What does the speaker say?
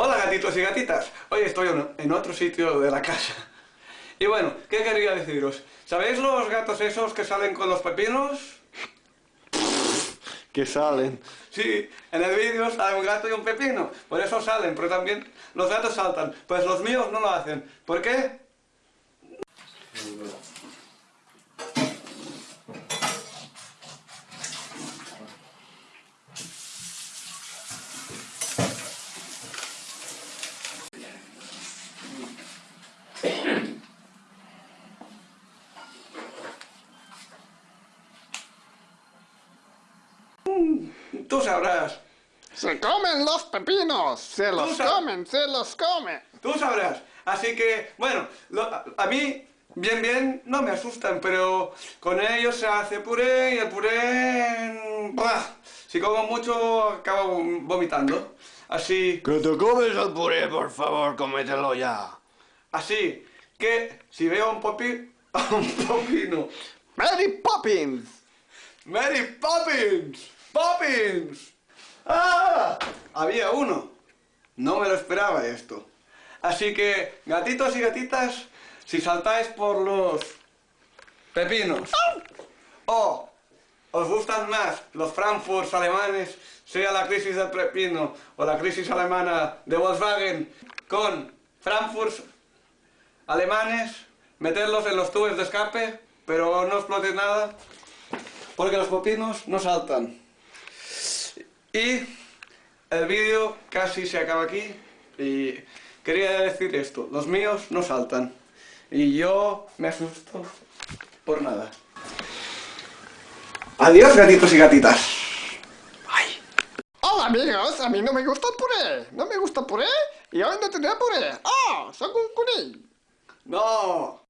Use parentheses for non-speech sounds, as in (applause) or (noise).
Hola gatitos y gatitas, hoy estoy en otro sitio de la casa. Y bueno, ¿qué quería deciros? ¿Sabéis los gatos esos que salen con los pepinos? Que salen. Sí, en el vídeo sale un gato y un pepino, por eso salen, pero también los gatos saltan. Pues los míos no lo hacen. ¿Por qué? Tú sabrás. Se comen los pepinos, se los comen, se los comen. Tú sabrás. Así que, bueno, a, mí, bien, bien, no me asustan, pero con ellos se hace puré y el puré... Si como mucho, acabo vomitando. Así... Que te comes el puré, por favor, cómetelo ya. Así que, si veo un popi... (laughs) un popino... ¡Mary Poppins! ¡Mary Poppins! ¡Poppins! ¡Ah! Había uno. No me lo esperaba esto. Así que, gatitos y gatitas, si saltáis por los pepinos o os gustan más los Frankfurt alemanes, sea la crisis del pepino o la crisis alemana de Volkswagen con Frankfurt alemanes, meterlos en los tubos de escape, pero no exploten nada, porque los pepinos no saltan. Y el vídeo casi se acaba aquí y quería decir esto, los míos no saltan y yo me asusto por nada. Adiós gatitos y gatitas. Hola amigos, a mí no me gusta el puré, no me gusta el puré y hoy no tendré puré. ¡Ah! ¡Oh, ¡Soy un cuní! No.